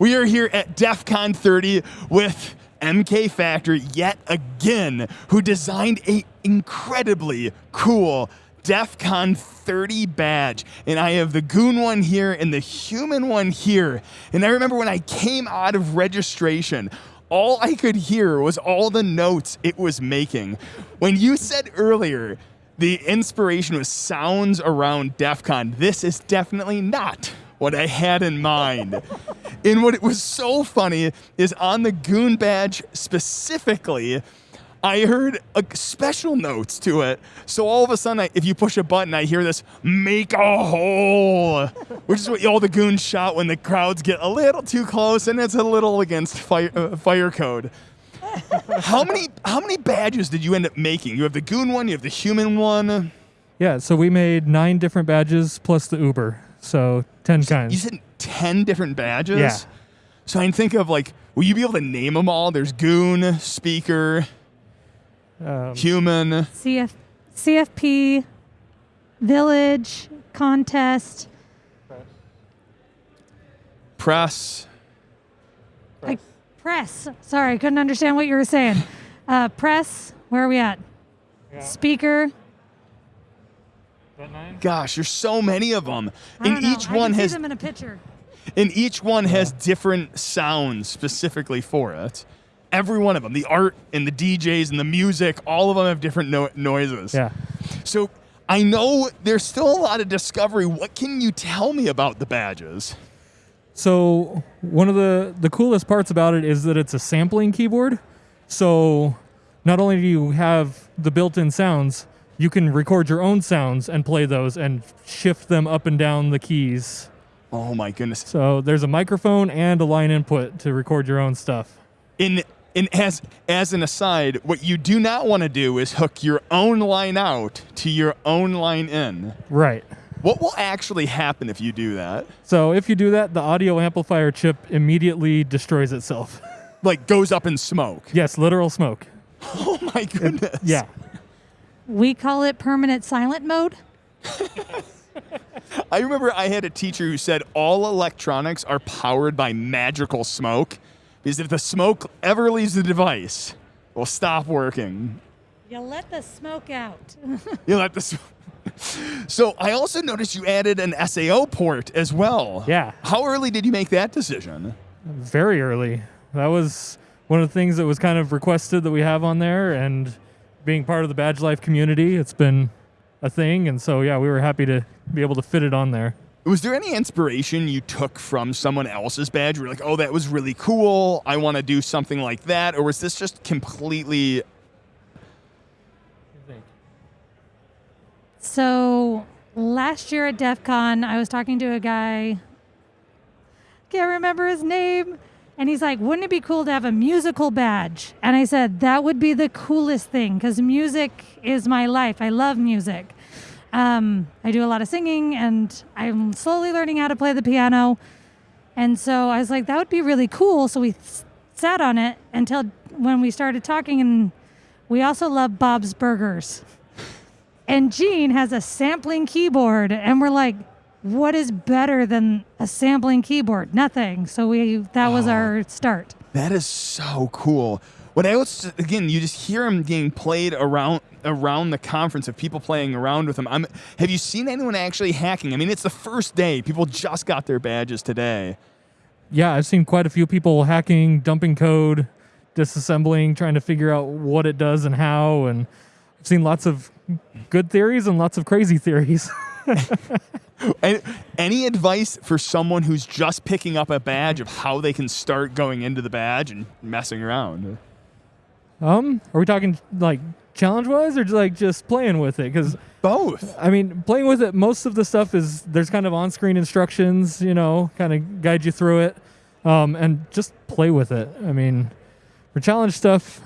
We are here at DEF CON 30 with MK Factor yet again, who designed a incredibly cool DEF CON 30 badge. And I have the goon one here and the human one here. And I remember when I came out of registration, all I could hear was all the notes it was making. When you said earlier, the inspiration was sounds around DEF CON, this is definitely not what I had in mind. And what it was so funny is on the goon badge specifically, I heard a special notes to it. So all of a sudden, I, if you push a button, I hear this "make a hole," which is what all the goons shout when the crowds get a little too close, and it's a little against fire, uh, fire code. how many how many badges did you end up making? You have the goon one, you have the human one. Yeah, so we made nine different badges plus the Uber. So 10 kinds. You said 10 different badges? Yeah. So I can think of like, will you be able to name them all? There's Goon, Speaker, Um, Human. CF, CFP, Village, Contest, Press. I, Press. Sorry, I couldn't understand what you were saying. Uh, press, where are we at? Speaker. Gosh, there's so many of them. I don't And know. each I one has see them in a picture. And each one has different sounds specifically for it. Every one of them, the art and the DJs and the music, all of them have different no- noises. yeah. So I know there's still a lot of discovery. What can you tell me about the badges? So one of the the coolest parts about it is that it's a sampling keyboard. So not only do you have the built-in sounds, you can record your own sounds and play those and shift them up and down the keys. Oh my goodness. So there's a microphone and a line input to record your own stuff. in in as as an aside, what you do not want to do is hook your own line out to your own line in. Right. What will actually happen if you do that? So if you do that, the audio amplifier chip immediately destroys itself. Like goes up in smoke. yes, literal smoke. Oh my goodness. Yeah. We call it permanent silent mode. I remember I had a teacher who said all electronics are powered by magical smoke because if the smoke ever leaves the device, it will stop working. You let the smoke out. You let the sm- So I also noticed you added an SAO port as well. Yeah. How early did you make that decision? Very early. That was one of the things that was kind of requested that we have on there and being part of the Badge Life community, it's been a thing and so yeah, we were happy to be able to fit it on there. Was there any inspiration you took from someone else's badge? Where you're like, oh, that was really cool. I want to do something like that. Or was this just completely So last year at DEF CON, I was talking to a guy, can't remember his name, and he's like, Wouldn't it be cool to have a musical badge? And I said, That would be the coolest thing because music is my life. I love music. Um, I do a lot of singing and I'm slowly learning how to play the piano. And so I was like, That would be really cool. So we sat on it until when we started talking, and we also love Bob's Burgers. And Gene has a sampling keyboard, and we're like, what is better than a sampling keyboard? Nothing. So we that was our start. That is so cool. When I was again, you just hear him being played around around the conference of people playing around with him. I'm, have you seen anyone actually hacking? I mean, it's the first day. People just got their badges today. Yeah, I've seen quite a few people hacking, dumping code, disassembling, trying to figure out what it does and how and I've seen lots of good theories and lots of crazy theories. And any advice for someone who's just picking up a badge of how they can start going into the badge and messing around? Um, are we talking like challenge wise or like just playing with it cuz Both. I mean, playing with it, most of the stuff is there's kind of on screen instructions, you know, kind of guide you through it. Um, and just play with it. I mean, for challenge stuff,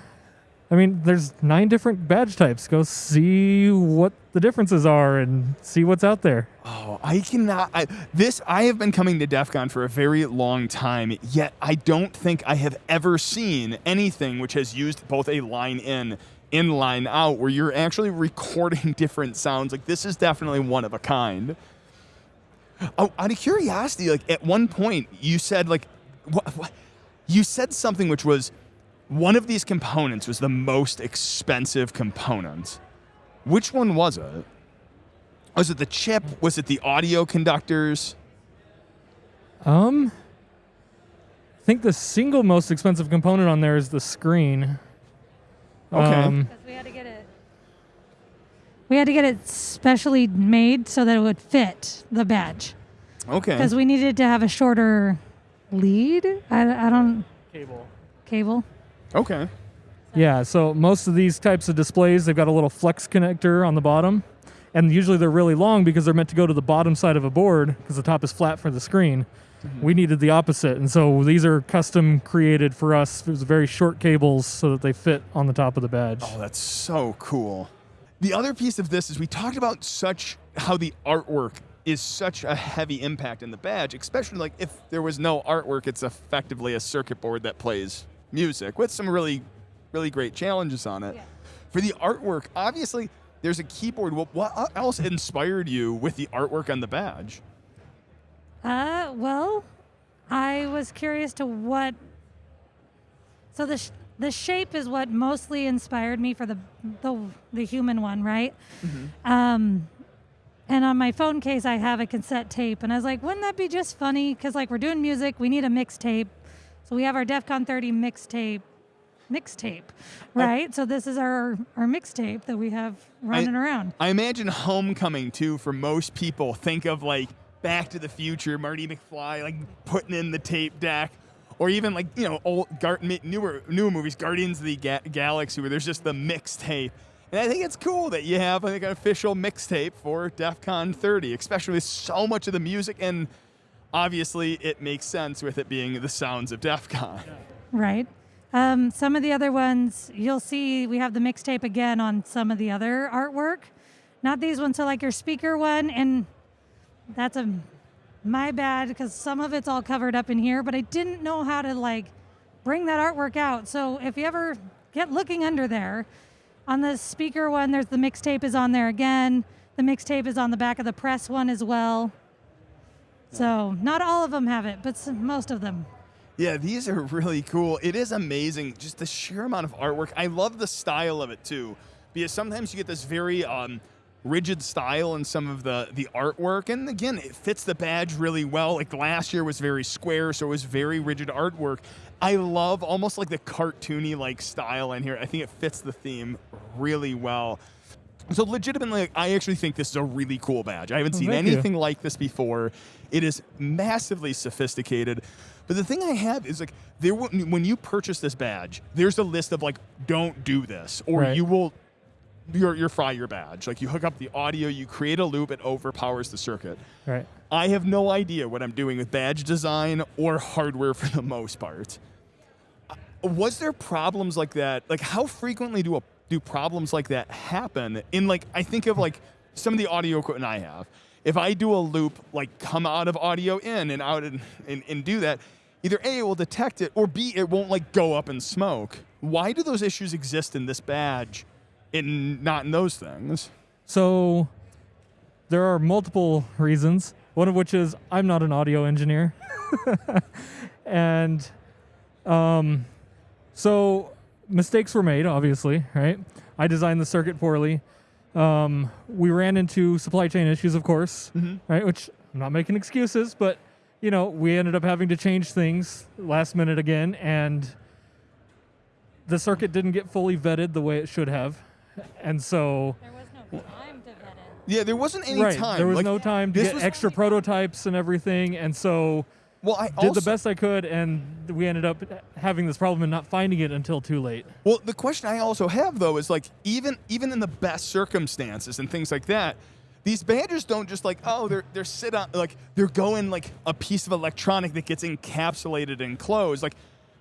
I mean, there's nine different badge types. Go see what the differences are and see what's out there. Oh, I cannot. I, this I have been coming to DEF CON for a very long time, yet I don't think I have ever seen anything which has used both a line in in line out where you're actually recording different sounds. Like this is definitely one of a kind. Oh, out of curiosity, like at one point you said like what, what, you said something which was one of these components was the most expensive component. Which one was it? Was it the chip? Was it the audio conductors? Um, I think the single most expensive component on there is the screen. Okay. Um, Because we had to get it. We had to get it specially made so that it would fit the badge. Okay. Because we needed to have a shorter lead. I, I don't cable. cable. Okay. Yeah, so most of these types of displays, they've got a little flex connector on the bottom. And usually they're really long because they're meant to go to the bottom side of a board because the top is flat for the screen. Mm-hmm. We needed the opposite. And so these are custom created for us. It was very short cables so that they fit on the top of the badge. Oh, that's so cool. The other piece of this is we talked about such how the artwork is such a heavy impact in the badge, especially like if there was no artwork, it's effectively a circuit board that plays music with some really, really great challenges on it. Yeah. For the artwork, obviously there's a keyboard. What else inspired you with the artwork on the badge? Uh, well, I was curious to what. So the sh- the shape is what mostly inspired me for the the the human one, right? Um, and on my phone case, I have a cassette tape, and I was like, wouldn't that be just funny? Because like we're doing music, we need a mixtape, so we have our DEF CON 30 mixtape. Mixtape, right? So this is our our mixtape that we have running around. I imagine Homecoming too. For most people, think of like Back to the Future, Marty McFly, like putting in the tape deck, or even like you know old Gar- newer newer movies, Guardians of the Ga- Galaxy, where there's just the mixtape. And I think it's cool that you have like an official mixtape for DEF CON 30, especially with so much of the music, and obviously it makes sense with it being the sounds of DEF CON. Right. Um, some of the other ones, you'll see we have the mixtape again on some of the other artwork. Not these ones, so like your speaker one, and that's a my bad because some of it's all covered up in here, but I didn't know how to like bring that artwork out. So if you ever get looking under there, on the speaker one, there's the mixtape is on there again. The mixtape is on the back of the press one as well. So not all of them have it, but some, most of them. Yeah, these are really cool. It is amazing, just the sheer amount of artwork. I love the style of it too, because sometimes you get this very um, rigid style in some of the the artwork, and again, it fits the badge really well. Like last year was very square, so it was very rigid artwork. I love almost like the cartoony like style in here. I think it fits the theme really well. So legitimately, like, I actually think this is a really cool badge. I haven't seen thank you. anything like this before. It is massively sophisticated. But the thing I have is like there when you purchase this badge, there's a list of like don't do this or Right. you will you're, you're fry your badge. Like you hook up the audio, you create a loop, it overpowers the circuit. Right. I have no idea what I'm doing with badge design or hardware for the most part. Uh, Was there problems like that? Like how frequently do a, do problems like that happen? In like I think of like some of the audio equipment I have. If I do a loop, like come out of audio in and out and, and, and do that, either A, it will detect it, or B, it won't like go up in smoke. Why do those issues exist in this badge and not in those things? So there are multiple reasons. One of which is I'm not an audio engineer. and um, so mistakes were made, obviously, right? I designed the circuit poorly. Um, we ran into supply chain issues, of course, right? Which I'm not making excuses, but you know, we ended up having to change things last minute again, and the circuit didn't get fully vetted the way it should have, and so There was no time to vet it. Yeah, there wasn't any right. time. There was Like, no time to get was- extra prototypes and everything, and so Well, I did also, the best I could, and we ended up having this problem and not finding it until too late. Well, the question I also have though is like even even in the best circumstances and things like that, these badges don't just like oh they're they're sit on like they're going like a piece of electronic that gets encapsulated and closed. Like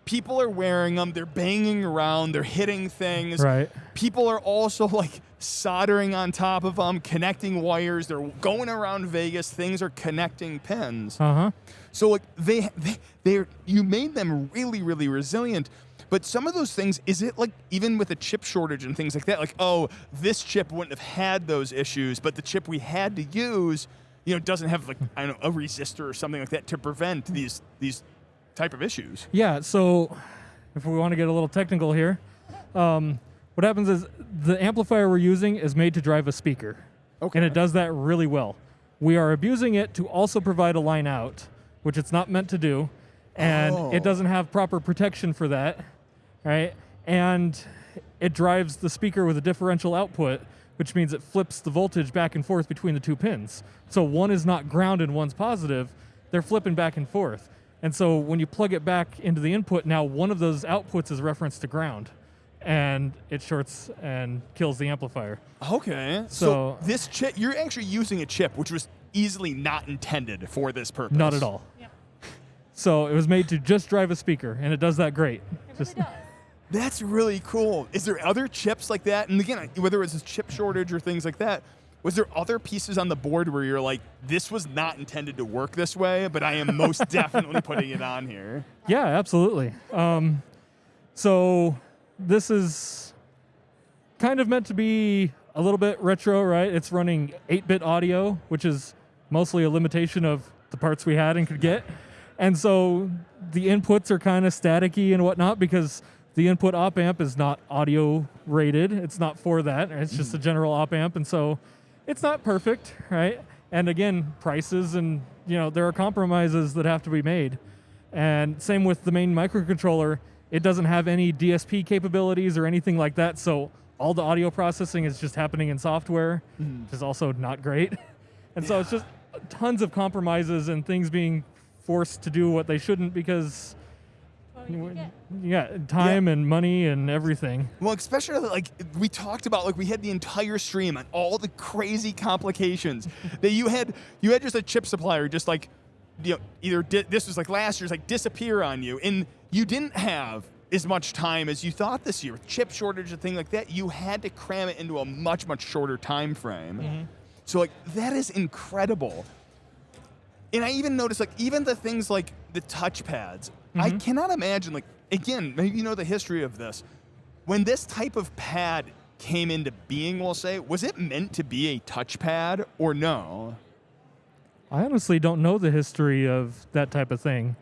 people are wearing them, they're banging around, they're hitting things. Right. People are also like soldering on top of them, connecting wires. They're going around Vegas. Things are connecting pins. Uh huh. So like they they they're you made them really really resilient. But some of those things, is it like even with a chip shortage and things like that? Like, oh, this chip wouldn't have had those issues, but the chip we had to use, you know, doesn't have like I don't know a resistor or something like that to prevent these these type of issues. Yeah, so if we want to get a little technical here, um, what happens is the amplifier we're using is made to drive a speaker. Okay. And it does that really well. We are abusing it to also provide a line out, which it's not meant to do. And Oh. it doesn't have proper protection for that, right? And it drives the speaker with a differential output, which means it flips the voltage back and forth between the two pins. So one is not ground and one's positive, they're flipping back and forth. And so when you plug it back into the input, now one of those outputs is referenced to ground and it shorts and kills the amplifier. Okay. So, So- this chip, you're actually using a chip which was easily not intended for this purpose. Not at all. So it was made to just drive a speaker, and it does that great. Just That's really cool. Is there other chips like that? And again, whether it's a chip shortage or things like that, was there other pieces on the board where you're like, this was not intended to work this way, but I am most definitely putting it on here? yeah, absolutely. Um, so this is kind of meant to be a little bit retro, right? It's running 8-bit audio, which is mostly a limitation of the parts we had and could get. And so the inputs are kind of staticky and whatnot because the input op amp is not audio rated. It's not for that. It's just a general op amp. And so it's not perfect, right? And again, prices and, you know, there are compromises that have to be made. And same with the main microcontroller. It doesn't have any DSP capabilities or anything like that. So all the audio processing is just happening in software, mm-hmm. which is also not great. And so it's just tons of compromises and things being forced to do what they shouldn't because yeah, time and money and everything. Well, especially like we talked about, like we had the entire stream on all the crazy complications that you had. You had just a chip supplier, just like you know, either di- this was like last year's, like disappear on you, and you didn't have as much time as you thought this year with chip shortage and thing like that. You had to cram it into a much much shorter time frame. Mm-hmm. So like that is incredible. And I even noticed like even the things like the touchpads. I cannot imagine like again, maybe you know the history of this. When this type of pad came into being, we'll say, was it meant to be a touchpad or no? I honestly don't know the history of that type of thing.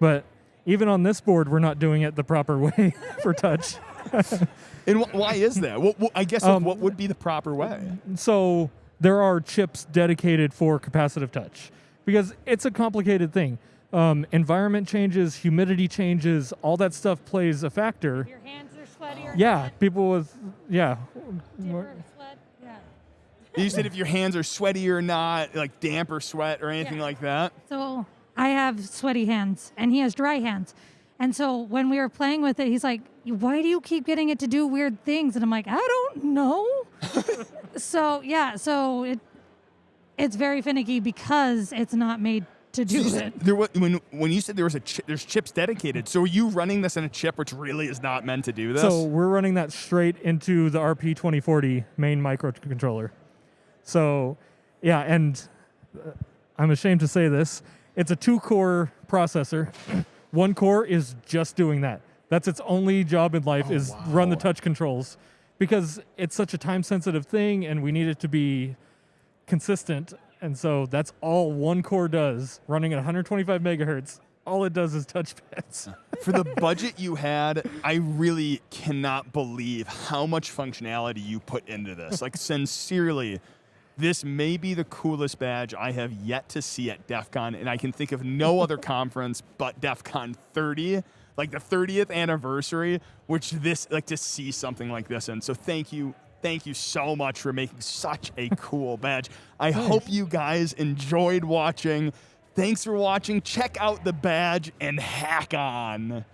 But even on this board, we're not doing it the proper way for touch. And wh- why is that? What, what- I guess Um, what would be the proper way? So there are chips dedicated for capacitive touch because it's a complicated thing. Um, environment changes, humidity changes, all that stuff plays a factor. Your hands are sweaty Yeah, not, people with yeah, dimmer sweat. Yeah. You said if your hands are sweaty or not, like damp or sweat or anything Yeah. like that. So I have sweaty hands and he has dry hands. And so when we were playing with it, he's like, Why do you keep getting it to do weird things? And I'm like, I don't know. so yeah, so it it's very finicky because it's not made to do You it. there was, when when you said there was a chi- there's chips dedicated. So are you running this in a chip which really is not meant to do this? So we're running that straight into the RP2040 main microcontroller. So, yeah, and uh, I'm ashamed to say this, it's a two-core processor. One core is just doing that. That's its only job in life Oh, is run the touch controls because it's such a time-sensitive thing and we need it to be consistent. And so that's all one core does, running at 125 megahertz. All it does is touchpads. for the budget you had, I really cannot believe how much functionality you put into this. Like sincerely, this may be the coolest badge I have yet to see at DEF CON, and I can think of no other conference but DEF CON 30, like the 30th anniversary, which this like to see something like this and So thank you. Thank you so much for making such a cool badge. I hope you guys enjoyed watching. Thanks for watching. Check out the badge and hack on.